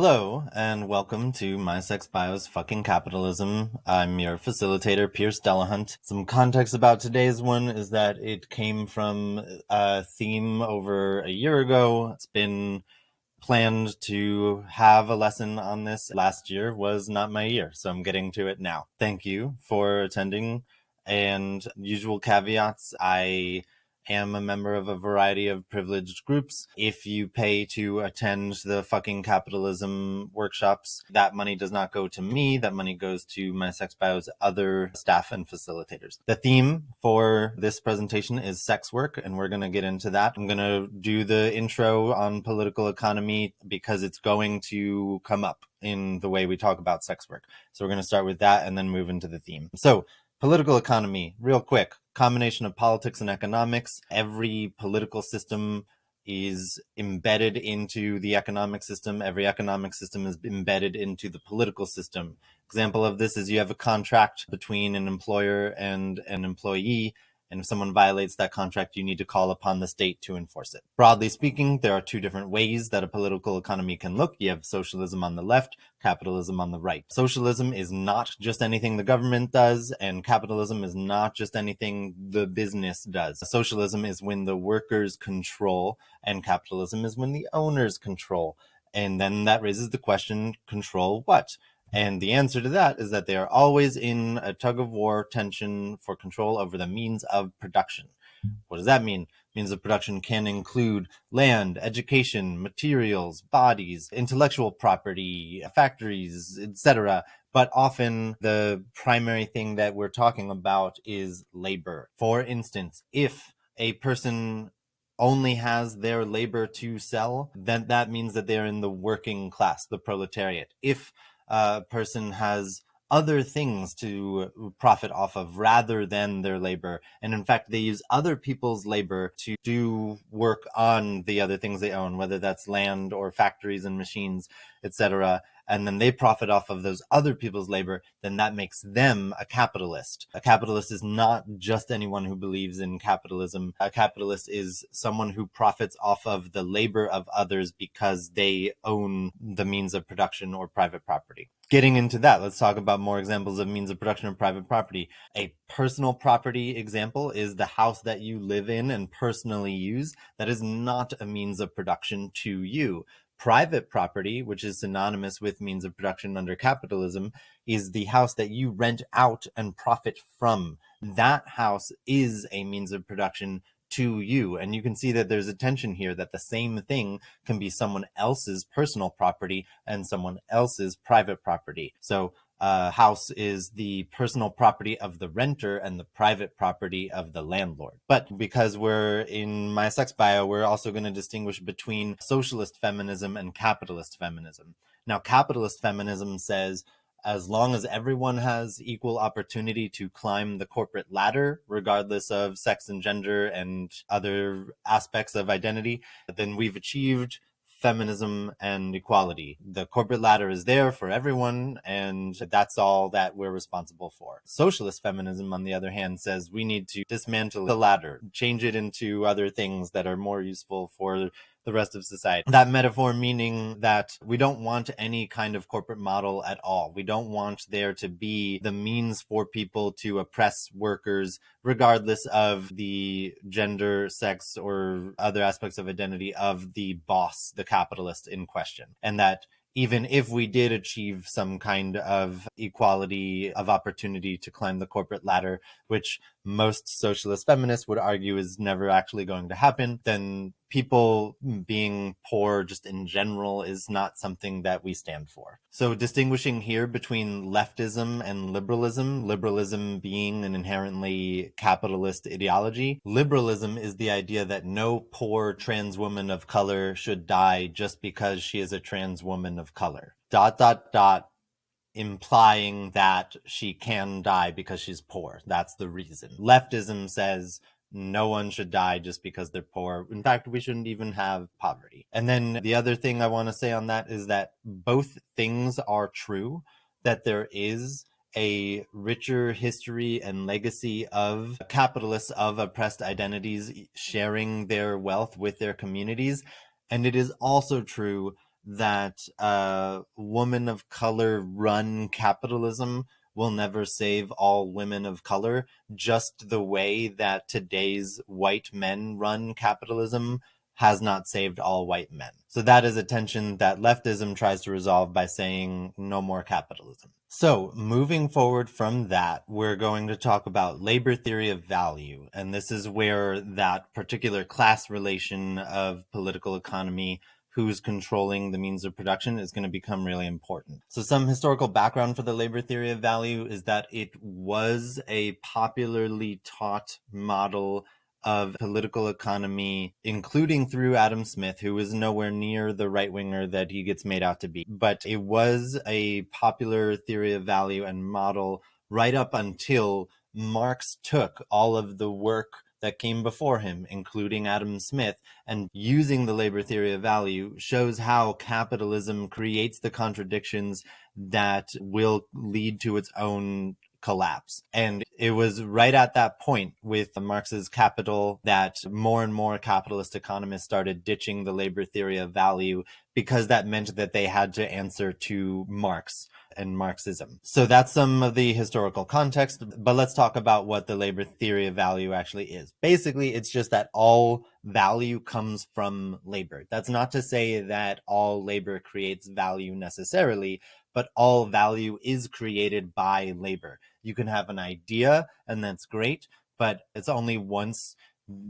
Hello, and welcome to My Sex Bio's Fucking Capitalism. I'm your facilitator, Pierce Delahunt. Some context about today's one is that it came from a theme over a year ago. It's been planned to have a lesson on this last year was not my year, so I'm getting to it now. Thank you for attending. And usual caveats, I am a member of a variety of privileged groups. If you pay to attend the fucking capitalism workshops, that money does not go to me. That money goes to my sex bio's other staff and facilitators. The theme for this presentation is sex work, and we're going to get into that. I'm going to do the intro on political economy because it's going to come up in the way we talk about sex work. So we're going to start with that and then move into the theme. So political economy, real quick combination of politics and economics. Every political system is embedded into the economic system. Every economic system is embedded into the political system. Example of this is you have a contract between an employer and an employee and if someone violates that contract, you need to call upon the state to enforce it. Broadly speaking, there are two different ways that a political economy can look. You have socialism on the left, capitalism on the right. Socialism is not just anything the government does, and capitalism is not just anything the business does. Socialism is when the workers control, and capitalism is when the owners control. And then that raises the question, control what? And the answer to that is that they are always in a tug of war tension for control over the means of production. What does that mean? Means of production can include land, education, materials, bodies, intellectual property, factories, etc. But often the primary thing that we're talking about is labor. For instance, if a person only has their labor to sell, then that means that they're in the working class, the proletariat. If uh, person has other things to profit off of rather than their labor. And in fact, they use other people's labor to do work on the other things they own, whether that's land or factories and machines, etc and then they profit off of those other people's labor, then that makes them a capitalist. A capitalist is not just anyone who believes in capitalism. A capitalist is someone who profits off of the labor of others because they own the means of production or private property. Getting into that, let's talk about more examples of means of production or private property. A personal property example is the house that you live in and personally use. That is not a means of production to you private property, which is synonymous with means of production under capitalism, is the house that you rent out and profit from. That house is a means of production to you. And you can see that there's a tension here that the same thing can be someone else's personal property and someone else's private property. So uh, house is the personal property of the renter and the private property of the landlord. But because we're in my sex bio, we're also going to distinguish between socialist feminism and capitalist feminism. Now, capitalist feminism says as long as everyone has equal opportunity to climb the corporate ladder, regardless of sex and gender and other aspects of identity, then we've achieved feminism and equality. The corporate ladder is there for everyone, and that's all that we're responsible for. Socialist feminism, on the other hand, says we need to dismantle the ladder, change it into other things that are more useful for the rest of society. That metaphor meaning that we don't want any kind of corporate model at all. We don't want there to be the means for people to oppress workers, regardless of the gender, sex, or other aspects of identity of the boss, the capitalist in question. And that even if we did achieve some kind of equality of opportunity to climb the corporate ladder, which most socialist feminists would argue is never actually going to happen, then people being poor just in general is not something that we stand for. So distinguishing here between leftism and liberalism, liberalism being an inherently capitalist ideology, liberalism is the idea that no poor trans woman of color should die just because she is a trans woman of color. Dot, dot, dot, implying that she can die because she's poor. That's the reason. Leftism says no one should die just because they're poor. In fact, we shouldn't even have poverty. And then the other thing I want to say on that is that both things are true, that there is a richer history and legacy of capitalists of oppressed identities sharing their wealth with their communities. And it is also true that uh, woman of color run capitalism will never save all women of color, just the way that today's white men run capitalism has not saved all white men. So that is a tension that leftism tries to resolve by saying no more capitalism. So moving forward from that, we're going to talk about labor theory of value. And this is where that particular class relation of political economy who's controlling the means of production is going to become really important. So some historical background for the labor theory of value is that it was a popularly taught model of political economy, including through Adam Smith, who was nowhere near the right winger that he gets made out to be. But it was a popular theory of value and model right up until Marx took all of the work that came before him, including Adam Smith, and using the labor theory of value shows how capitalism creates the contradictions that will lead to its own collapse. And it was right at that point with the Marx's Capital that more and more capitalist economists started ditching the labor theory of value because that meant that they had to answer to Marx and Marxism. So that's some of the historical context, but let's talk about what the labor theory of value actually is. Basically, it's just that all value comes from labor. That's not to say that all labor creates value necessarily, but all value is created by labor. You can have an idea and that's great, but it's only once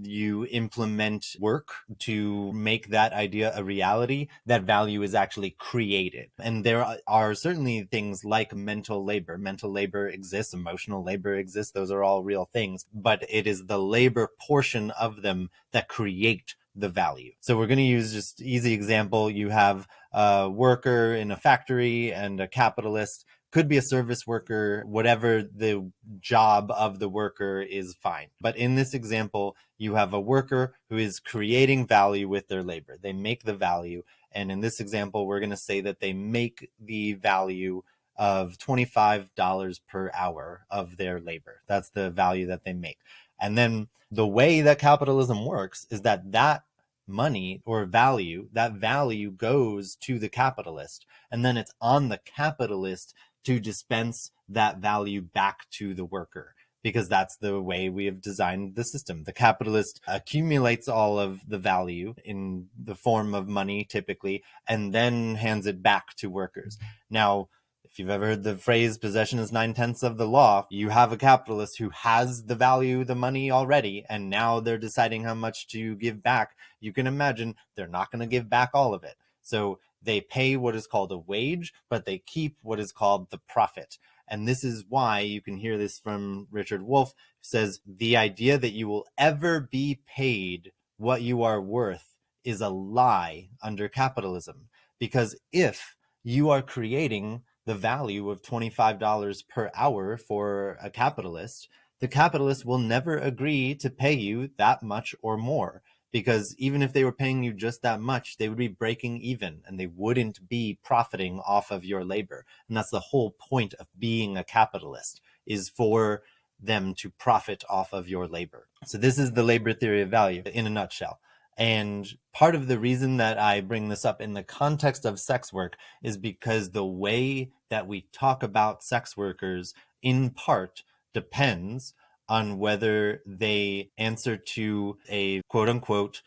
you implement work to make that idea a reality, that value is actually created. And there are certainly things like mental labor. Mental labor exists, emotional labor exists. Those are all real things, but it is the labor portion of them that create the value. So we're going to use just easy example. You have a worker in a factory and a capitalist could be a service worker, whatever the job of the worker is fine. But in this example, you have a worker who is creating value with their labor. They make the value. And in this example, we're going to say that they make the value of $25 per hour of their labor. That's the value that they make. And then the way that capitalism works is that that money or value, that value goes to the capitalist. And then it's on the capitalist to dispense that value back to the worker because that's the way we have designed the system. The capitalist accumulates all of the value in the form of money typically, and then hands it back to workers. Now, if you've ever heard the phrase possession is nine tenths of the law, you have a capitalist who has the value, the money already, and now they're deciding how much to give back. You can imagine they're not going to give back all of it. So they pay what is called a wage, but they keep what is called the profit. And this is why you can hear this from Richard Wolff says the idea that you will ever be paid what you are worth is a lie under capitalism. Because if you are creating the value of $25 per hour for a capitalist, the capitalist will never agree to pay you that much or more because even if they were paying you just that much, they would be breaking even and they wouldn't be profiting off of your labor. And that's the whole point of being a capitalist is for them to profit off of your labor. So this is the labor theory of value in a nutshell. And part of the reason that I bring this up in the context of sex work is because the way that we talk about sex workers in part depends on whether they answer to a quote unquote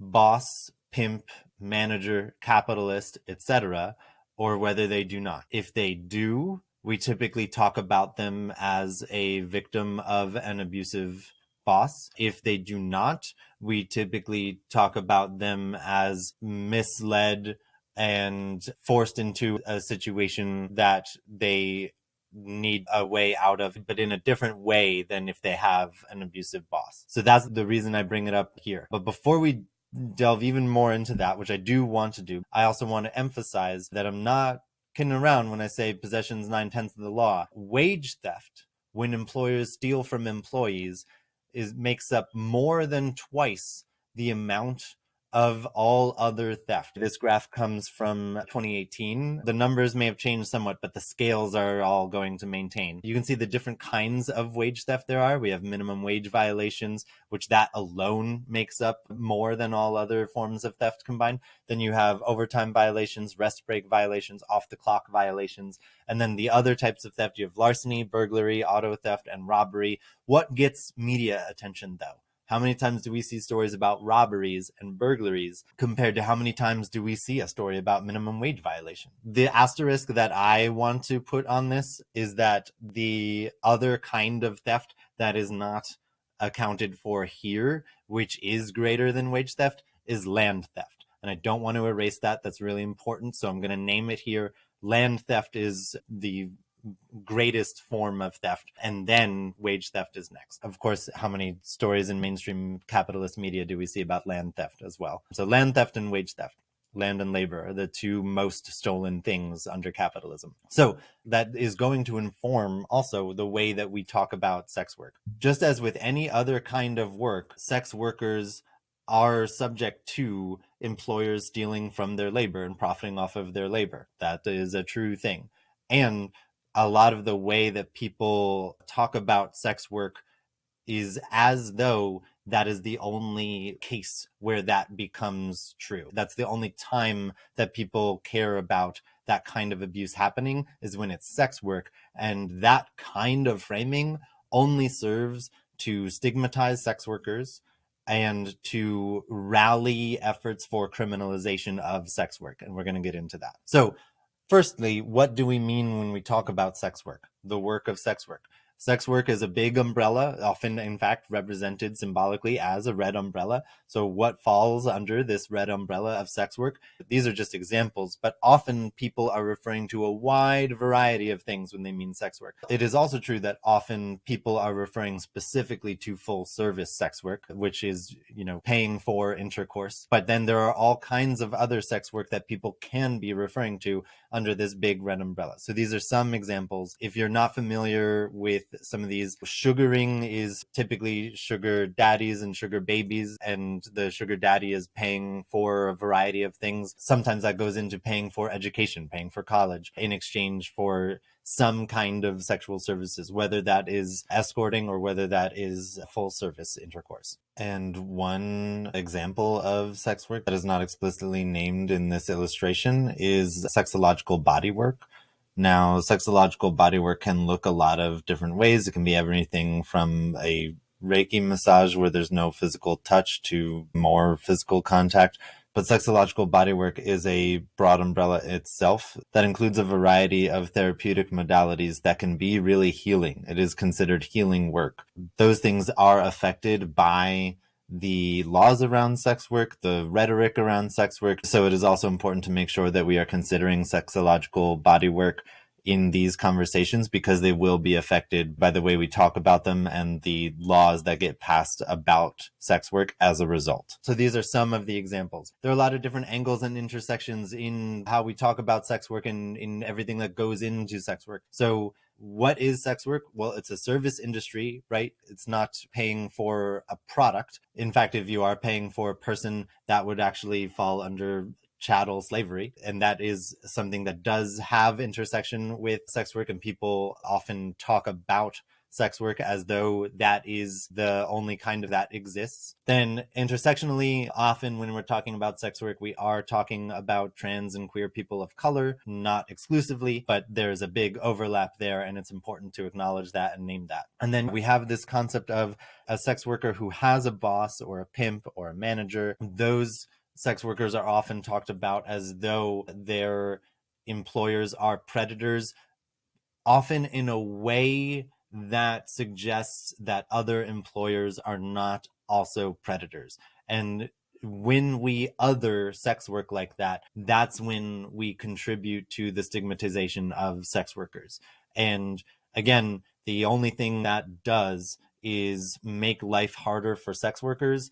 boss, pimp, manager, capitalist, etc., or whether they do not. If they do, we typically talk about them as a victim of an abusive boss. If they do not, we typically talk about them as misled and forced into a situation that they need a way out of, but in a different way than if they have an abusive boss. So that's the reason I bring it up here. But before we delve even more into that, which I do want to do, I also want to emphasize that I'm not kidding around when I say possessions nine tenths of the law. Wage theft, when employers steal from employees, is makes up more than twice the amount of all other theft. This graph comes from 2018. The numbers may have changed somewhat, but the scales are all going to maintain. You can see the different kinds of wage theft there are. We have minimum wage violations, which that alone makes up more than all other forms of theft combined. Then you have overtime violations, rest break violations, off the clock violations. And then the other types of theft, you have larceny, burglary, auto theft, and robbery. What gets media attention though? How many times do we see stories about robberies and burglaries compared to how many times do we see a story about minimum wage violation? The asterisk that I want to put on this is that the other kind of theft that is not accounted for here, which is greater than wage theft, is land theft. And I don't want to erase that. That's really important. So I'm going to name it here. Land theft is the greatest form of theft and then wage theft is next of course how many stories in mainstream capitalist media do we see about land theft as well so land theft and wage theft land and labor are the two most stolen things under capitalism. So that is going to inform also the way that we talk about sex work. Just as with any other kind of work, sex workers are subject to employers stealing from their labor and profiting off of their labor. That is a true thing. And a lot of the way that people talk about sex work is as though that is the only case where that becomes true. That's the only time that people care about that kind of abuse happening is when it's sex work. And that kind of framing only serves to stigmatize sex workers and to rally efforts for criminalization of sex work. And we're going to get into that. So Firstly, what do we mean when we talk about sex work, the work of sex work? Sex work is a big umbrella, often, in fact, represented symbolically as a red umbrella. So, what falls under this red umbrella of sex work? These are just examples, but often people are referring to a wide variety of things when they mean sex work. It is also true that often people are referring specifically to full service sex work, which is, you know, paying for intercourse. But then there are all kinds of other sex work that people can be referring to under this big red umbrella. So, these are some examples. If you're not familiar with some of these. Sugaring is typically sugar daddies and sugar babies, and the sugar daddy is paying for a variety of things. Sometimes that goes into paying for education, paying for college in exchange for some kind of sexual services, whether that is escorting or whether that is full service intercourse. And one example of sex work that is not explicitly named in this illustration is sexological body work. Now, sexological bodywork can look a lot of different ways. It can be everything from a Reiki massage where there's no physical touch to more physical contact. But sexological bodywork is a broad umbrella itself that includes a variety of therapeutic modalities that can be really healing. It is considered healing work. Those things are affected by the laws around sex work, the rhetoric around sex work. So it is also important to make sure that we are considering sexological body work in these conversations because they will be affected by the way we talk about them and the laws that get passed about sex work as a result. So these are some of the examples. There are a lot of different angles and intersections in how we talk about sex work and in everything that goes into sex work. So what is sex work? Well, it's a service industry, right? It's not paying for a product. In fact, if you are paying for a person, that would actually fall under chattel slavery. And that is something that does have intersection with sex work, and people often talk about sex work as though that is the only kind of that exists. Then intersectionally, often when we're talking about sex work, we are talking about trans and queer people of color, not exclusively, but there's a big overlap there and it's important to acknowledge that and name that. And then we have this concept of a sex worker who has a boss or a pimp or a manager. Those sex workers are often talked about as though their employers are predators, often in a way that suggests that other employers are not also predators. And when we other sex work like that, that's when we contribute to the stigmatization of sex workers. And again, the only thing that does is make life harder for sex workers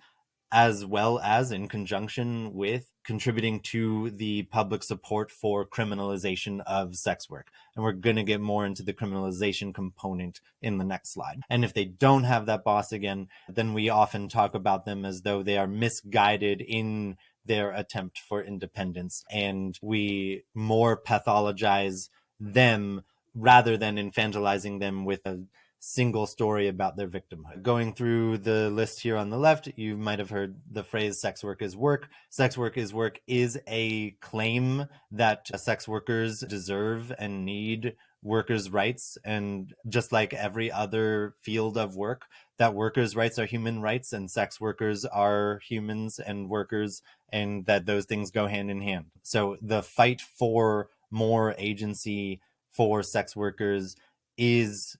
as well as in conjunction with contributing to the public support for criminalization of sex work. And we're going to get more into the criminalization component in the next slide. And if they don't have that boss again, then we often talk about them as though they are misguided in their attempt for independence and we more pathologize them rather than infantilizing them with a single story about their victimhood. Going through the list here on the left, you might have heard the phrase sex work is work. Sex work is work is a claim that sex workers deserve and need workers' rights. And just like every other field of work, that workers' rights are human rights and sex workers are humans and workers, and that those things go hand in hand. So the fight for more agency for sex workers is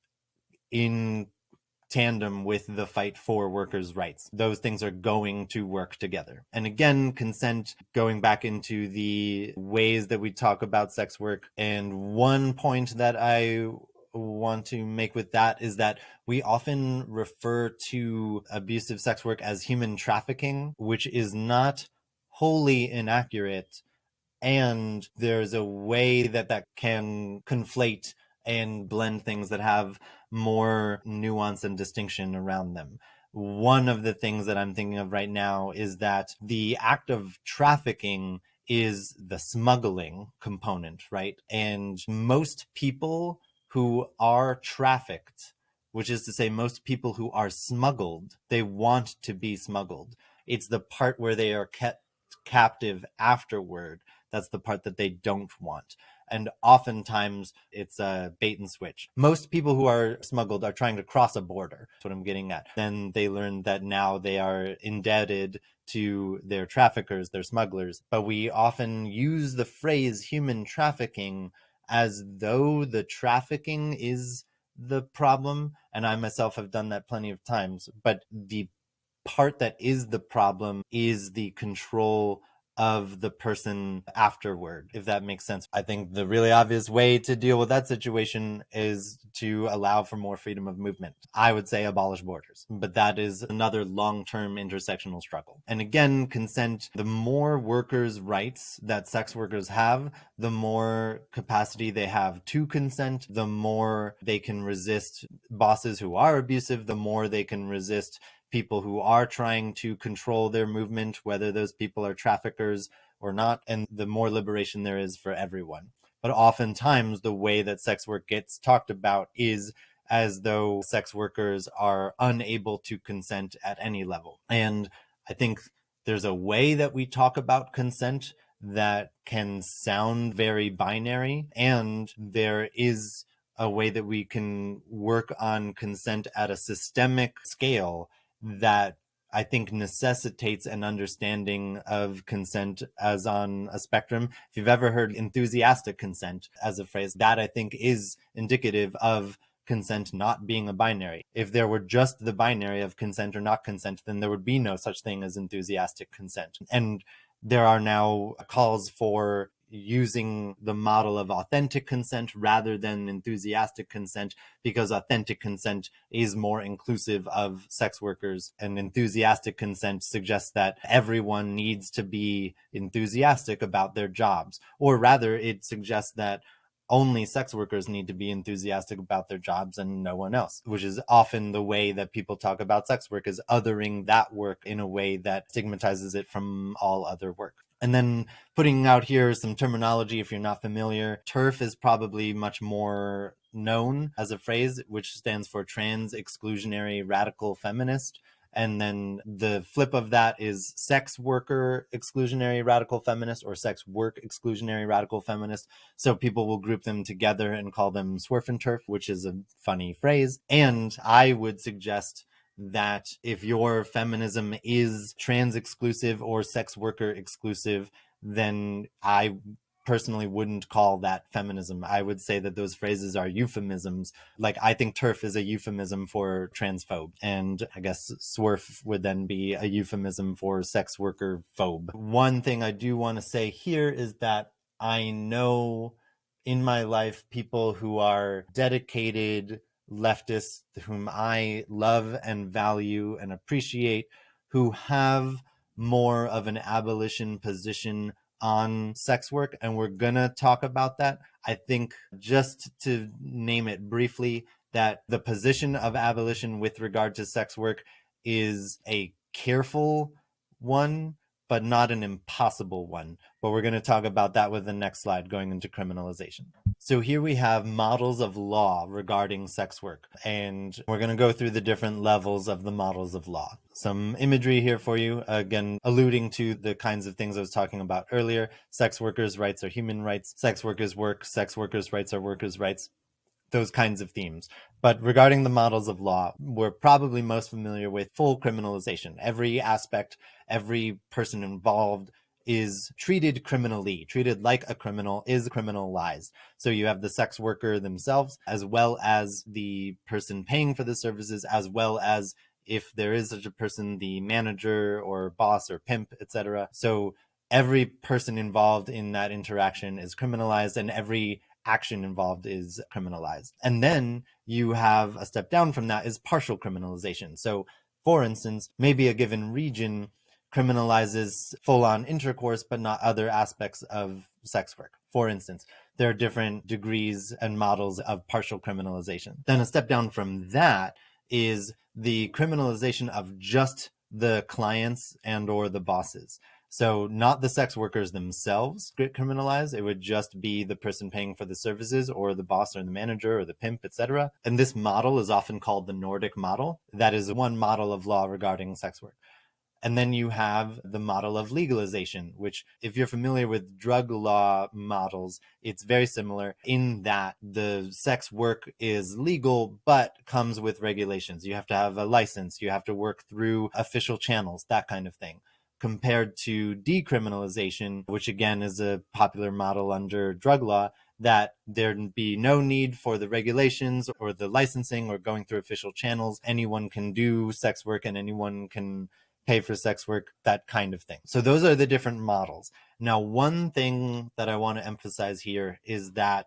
in tandem with the fight for workers' rights. Those things are going to work together. And again, consent going back into the ways that we talk about sex work. And one point that I want to make with that is that we often refer to abusive sex work as human trafficking, which is not wholly inaccurate. And there's a way that that can conflate and blend things that have more nuance and distinction around them. One of the things that I'm thinking of right now is that the act of trafficking is the smuggling component, right? And most people who are trafficked, which is to say, most people who are smuggled, they want to be smuggled. It's the part where they are kept captive afterward. That's the part that they don't want and oftentimes it's a bait and switch. Most people who are smuggled are trying to cross a border. That's what I'm getting at. Then they learn that now they are indebted to their traffickers, their smugglers. But we often use the phrase human trafficking as though the trafficking is the problem. And I myself have done that plenty of times. But the part that is the problem is the control of the person afterward, if that makes sense. I think the really obvious way to deal with that situation is to allow for more freedom of movement. I would say abolish borders, but that is another long term intersectional struggle. And again, consent, the more workers' rights that sex workers have, the more capacity they have to consent, the more they can resist bosses who are abusive, the more they can resist people who are trying to control their movement, whether those people are traffickers or not, and the more liberation there is for everyone. But oftentimes, the way that sex work gets talked about is as though sex workers are unable to consent at any level. And I think there's a way that we talk about consent that can sound very binary, and there is a way that we can work on consent at a systemic scale that I think necessitates an understanding of consent as on a spectrum. If you've ever heard enthusiastic consent as a phrase, that I think is indicative of consent not being a binary. If there were just the binary of consent or not consent, then there would be no such thing as enthusiastic consent. And there are now calls for using the model of authentic consent rather than enthusiastic consent because authentic consent is more inclusive of sex workers and enthusiastic consent suggests that everyone needs to be enthusiastic about their jobs or rather it suggests that only sex workers need to be enthusiastic about their jobs and no one else, which is often the way that people talk about sex work is othering that work in a way that stigmatizes it from all other work. And then putting out here some terminology if you're not familiar. TERF is probably much more known as a phrase, which stands for trans exclusionary radical feminist. And then the flip of that is sex worker exclusionary radical feminist or sex work exclusionary radical feminist. So people will group them together and call them SWERF and TERF, which is a funny phrase. And I would suggest that if your feminism is trans exclusive or sex worker exclusive, then I personally wouldn't call that feminism. I would say that those phrases are euphemisms. Like I think TERF is a euphemism for transphobe. And I guess SWERF would then be a euphemism for sex worker phobe. One thing I do want to say here is that I know in my life people who are dedicated leftists whom I love and value and appreciate who have more of an abolition position on sex work. And we're going to talk about that. I think just to name it briefly, that the position of abolition with regard to sex work is a careful one but not an impossible one. But we're going to talk about that with the next slide going into criminalization. So here we have models of law regarding sex work, and we're going to go through the different levels of the models of law. Some imagery here for you, again, alluding to the kinds of things I was talking about earlier. Sex workers' rights are human rights. Sex workers' work, sex workers' rights are workers' rights those kinds of themes. But regarding the models of law, we're probably most familiar with full criminalization. Every aspect, every person involved is treated criminally, treated like a criminal, is criminalized. So you have the sex worker themselves, as well as the person paying for the services, as well as if there is such a person, the manager or boss or pimp, etc. So every person involved in that interaction is criminalized and every action involved is criminalized. And then you have a step down from that is partial criminalization. So for instance, maybe a given region criminalizes full on intercourse, but not other aspects of sex work. For instance, there are different degrees and models of partial criminalization. Then a step down from that is the criminalization of just the clients and or the bosses. So not the sex workers themselves get criminalized. It would just be the person paying for the services or the boss or the manager or the pimp, etc. And this model is often called the Nordic model. That is one model of law regarding sex work. And then you have the model of legalization, which, if you're familiar with drug law models, it's very similar in that the sex work is legal, but comes with regulations. You have to have a license, you have to work through official channels, that kind of thing compared to decriminalization, which again is a popular model under drug law, that there'd be no need for the regulations or the licensing or going through official channels. Anyone can do sex work and anyone can pay for sex work, that kind of thing. So those are the different models. Now, one thing that I want to emphasize here is that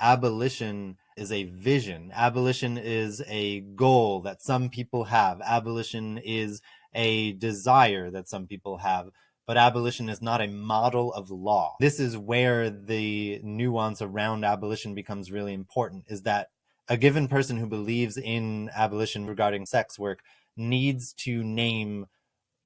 abolition is a vision. Abolition is a goal that some people have. Abolition is a desire that some people have but abolition is not a model of law. This is where the nuance around abolition becomes really important is that a given person who believes in abolition regarding sex work needs to name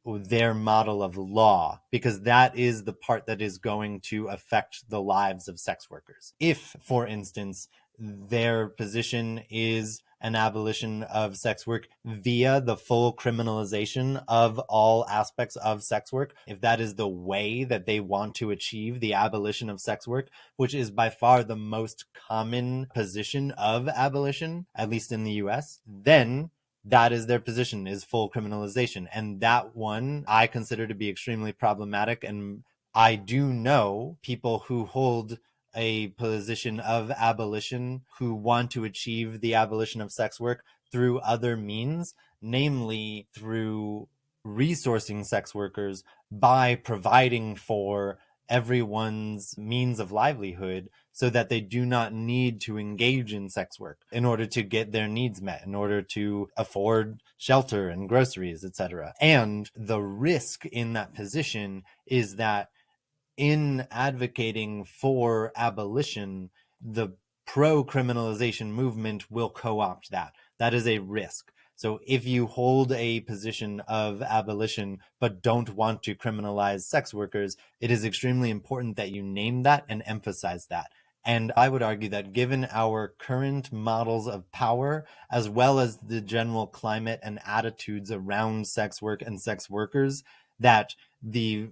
their model of law because that is the part that is going to affect the lives of sex workers. If, for instance, their position is an abolition of sex work via the full criminalization of all aspects of sex work, if that is the way that they want to achieve the abolition of sex work, which is by far the most common position of abolition, at least in the US, then that is their position is full criminalization. And that one I consider to be extremely problematic. And I do know people who hold a position of abolition who want to achieve the abolition of sex work through other means, namely through resourcing sex workers by providing for everyone's means of livelihood so that they do not need to engage in sex work in order to get their needs met in order to afford shelter and groceries etc and the risk in that position is that in advocating for abolition, the pro criminalization movement will co opt that. That is a risk. So if you hold a position of abolition but don't want to criminalize sex workers, it is extremely important that you name that and emphasize that. And I would argue that given our current models of power, as well as the general climate and attitudes around sex work and sex workers, that the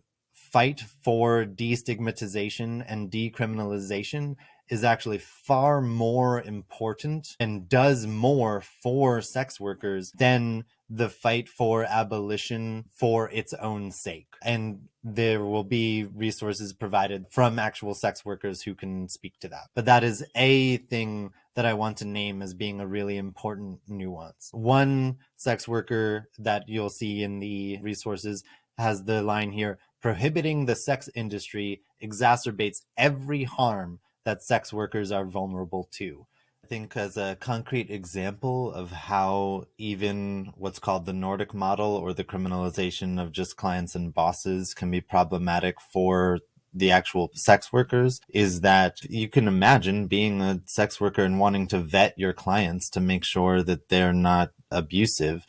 fight for destigmatization and decriminalization is actually far more important and does more for sex workers than the fight for abolition for its own sake. And there will be resources provided from actual sex workers who can speak to that. But that is a thing that I want to name as being a really important nuance. One sex worker that you'll see in the resources has the line here prohibiting the sex industry exacerbates every harm that sex workers are vulnerable to. I think as a concrete example of how even what's called the Nordic model or the criminalization of just clients and bosses can be problematic for the actual sex workers is that you can imagine being a sex worker and wanting to vet your clients to make sure that they're not abusive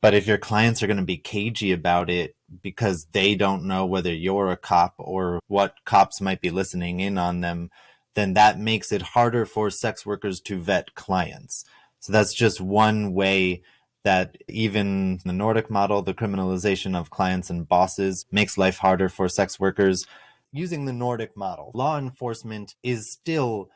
But if your clients are going to be cagey about it because they don't know whether you're a cop or what cops might be listening in on them, then that makes it harder for sex workers to vet clients. So that's just one way that even the Nordic model, the criminalization of clients and bosses, makes life harder for sex workers. Using the Nordic model, law enforcement is still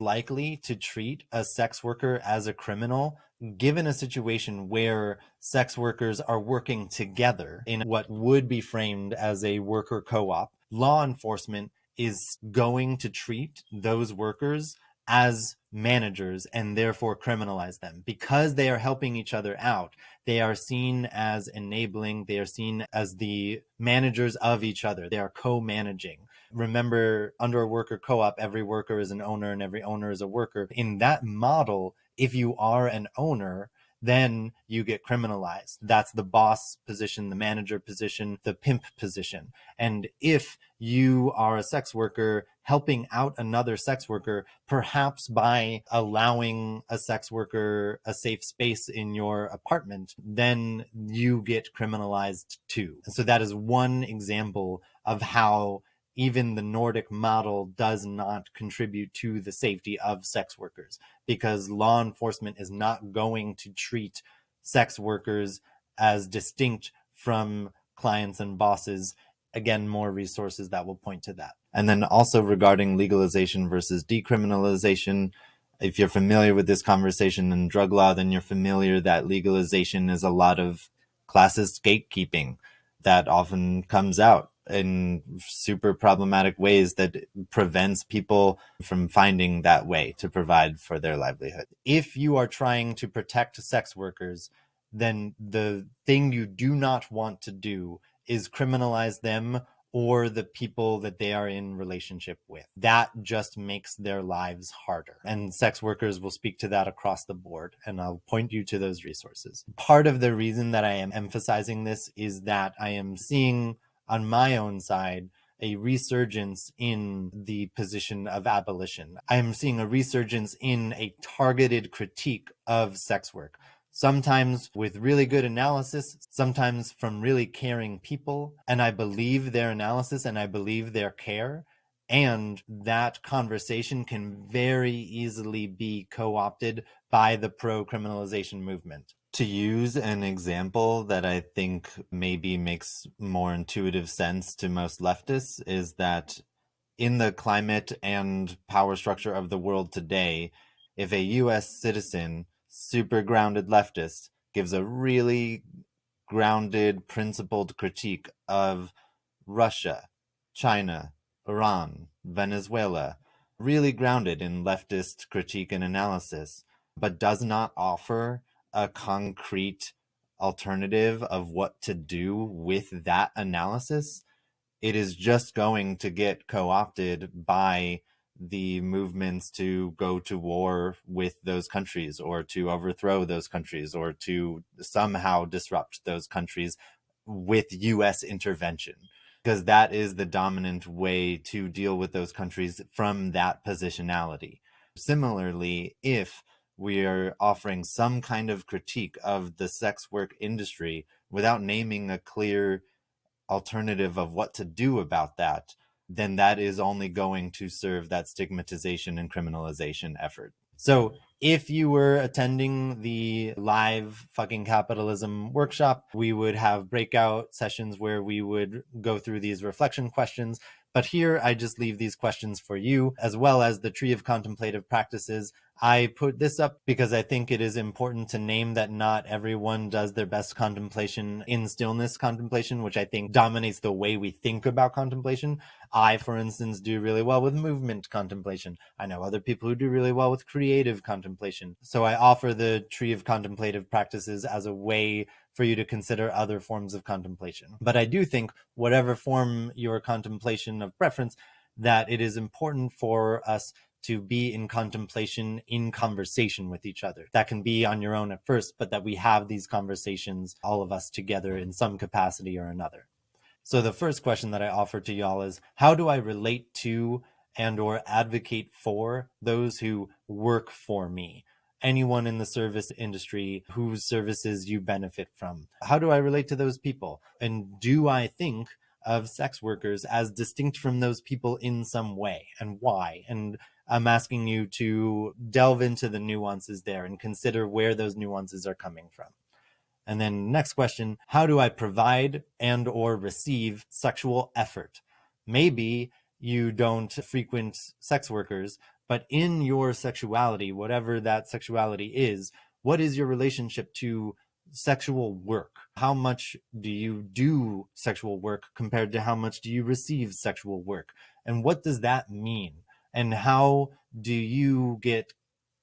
likely to treat a sex worker as a criminal given a situation where sex workers are working together in what would be framed as a worker co-op law enforcement is going to treat those workers as managers and therefore criminalize them. Because they are helping each other out they are seen as enabling they are seen as the managers of each other. They are co-managing. Remember under a worker co-op every worker is an owner and every owner is a worker. In that model if you are an owner then you get criminalized. That's the boss position, the manager position, the pimp position. And if you are a sex worker helping out another sex worker, perhaps by allowing a sex worker a safe space in your apartment, then you get criminalized too. And so that is one example of how even the Nordic model does not contribute to the safety of sex workers because law enforcement is not going to treat sex workers as distinct from clients and bosses. Again, more resources that will point to that. And then also regarding legalization versus decriminalization, if you're familiar with this conversation in drug law, then you're familiar that legalization is a lot of classist gatekeeping that often comes out in super problematic ways that prevents people from finding that way to provide for their livelihood. If you are trying to protect sex workers, then the thing you do not want to do is criminalize them or the people that they are in relationship with. That just makes their lives harder. And sex workers will speak to that across the board. And I'll point you to those resources. Part of the reason that I am emphasizing this is that I am seeing on my own side a resurgence in the position of abolition. I am seeing a resurgence in a targeted critique of sex work, sometimes with really good analysis, sometimes from really caring people. And I believe their analysis and I believe their care. And that conversation can very easily be co opted by the pro criminalization movement to use an example that I think maybe makes more intuitive sense to most leftists is that in the climate and power structure of the world today, if a US citizen, super grounded leftist, gives a really grounded, principled critique of Russia, China, Iran, Venezuela, really grounded in leftist critique and analysis, but does not offer a concrete alternative of what to do with that analysis, it is just going to get co opted by the movements to go to war with those countries or to overthrow those countries or to somehow disrupt those countries with US intervention. Because that is the dominant way to deal with those countries from that positionality. Similarly, if we are offering some kind of critique of the sex work industry without naming a clear alternative of what to do about that, then that is only going to serve that stigmatization and criminalization effort. So if you were attending the live fucking capitalism workshop, we would have breakout sessions where we would go through these reflection questions. But here I just leave these questions for you, as well as the tree of contemplative practices I put this up because I think it is important to name that not everyone does their best contemplation in stillness contemplation, which I think dominates the way we think about contemplation. I, for instance, do really well with movement contemplation. I know other people who do really well with creative contemplation. So I offer the tree of contemplative practices as a way for you to consider other forms of contemplation. But I do think whatever form your contemplation of preference, that it is important for us to be in contemplation, in conversation with each other. That can be on your own at first, but that we have these conversations, all of us together in some capacity or another. So the first question that I offer to y'all is, how do I relate to and or advocate for those who work for me? Anyone in the service industry whose services you benefit from. How do I relate to those people? And do I think of sex workers as distinct from those people in some way and why? And I'm asking you to delve into the nuances there and consider where those nuances are coming from. And then next question, how do I provide and or receive sexual effort? Maybe you don't frequent sex workers, but in your sexuality, whatever that sexuality is, what is your relationship to sexual work? How much do you do sexual work compared to how much do you receive sexual work? And what does that mean? And how do you get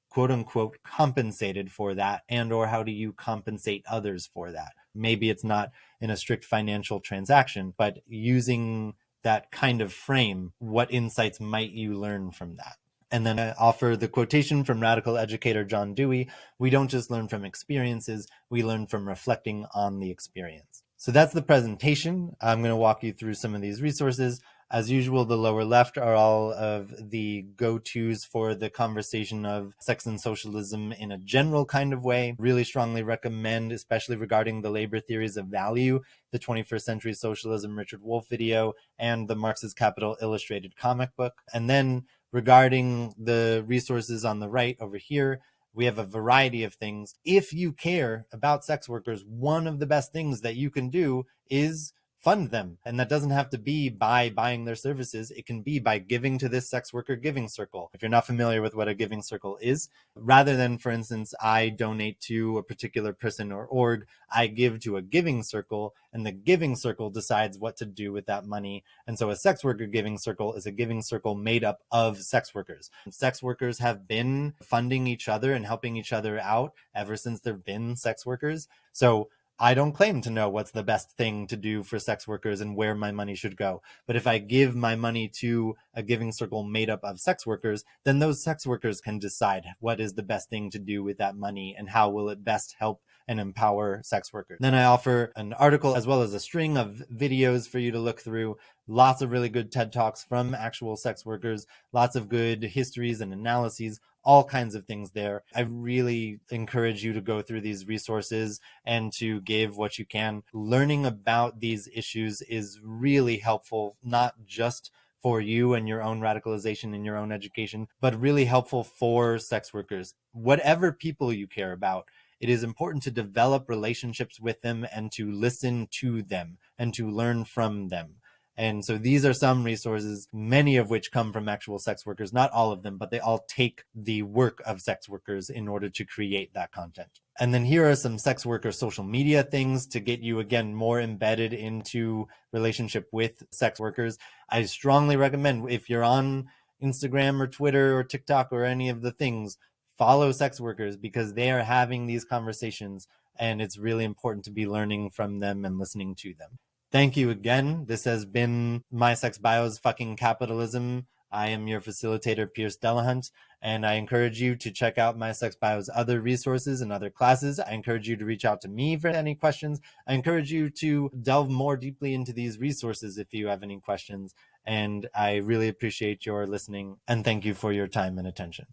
quote unquote compensated for that and or how do you compensate others for that? Maybe it's not in a strict financial transaction, but using that kind of frame, what insights might you learn from that? And then I offer the quotation from radical educator John Dewey We don't just learn from experiences, we learn from reflecting on the experience. So that's the presentation. I'm going to walk you through some of these resources. As usual, the lower left are all of the go-tos for the conversation of sex and socialism in a general kind of way. Really strongly recommend, especially regarding the labor theories of value, the 21st Century Socialism Richard Wolff video and the Marx's Capital Illustrated comic book. And then regarding the resources on the right over here, we have a variety of things. If you care about sex workers, one of the best things that you can do is fund them. And that doesn't have to be by buying their services. It can be by giving to this sex worker giving circle. If you're not familiar with what a giving circle is, rather than, for instance, I donate to a particular person or org, I give to a giving circle and the giving circle decides what to do with that money. And so a sex worker giving circle is a giving circle made up of sex workers. Sex workers have been funding each other and helping each other out ever since there've been sex workers. So I don't claim to know what's the best thing to do for sex workers and where my money should go. But if I give my money to a giving circle made up of sex workers, then those sex workers can decide what is the best thing to do with that money and how will it best help and empower sex workers. Then I offer an article as well as a string of videos for you to look through. Lots of really good TED Talks from actual sex workers, lots of good histories and analyses all kinds of things there. I really encourage you to go through these resources and to give what you can. Learning about these issues is really helpful, not just for you and your own radicalization and your own education, but really helpful for sex workers. Whatever people you care about, it is important to develop relationships with them and to listen to them and to learn from them. And so these are some resources, many of which come from actual sex workers, not all of them, but they all take the work of sex workers in order to create that content. And then here are some sex worker social media things to get you again more embedded into relationship with sex workers. I strongly recommend if you're on Instagram or Twitter or TikTok or any of the things, follow sex workers because they are having these conversations and it's really important to be learning from them and listening to them. Thank you again. This has been My Sex Bio's Fucking Capitalism. I am your facilitator, Pierce Delahunt, and I encourage you to check out My Sex Bio's other resources and other classes. I encourage you to reach out to me for any questions. I encourage you to delve more deeply into these resources if you have any questions. And I really appreciate your listening and thank you for your time and attention.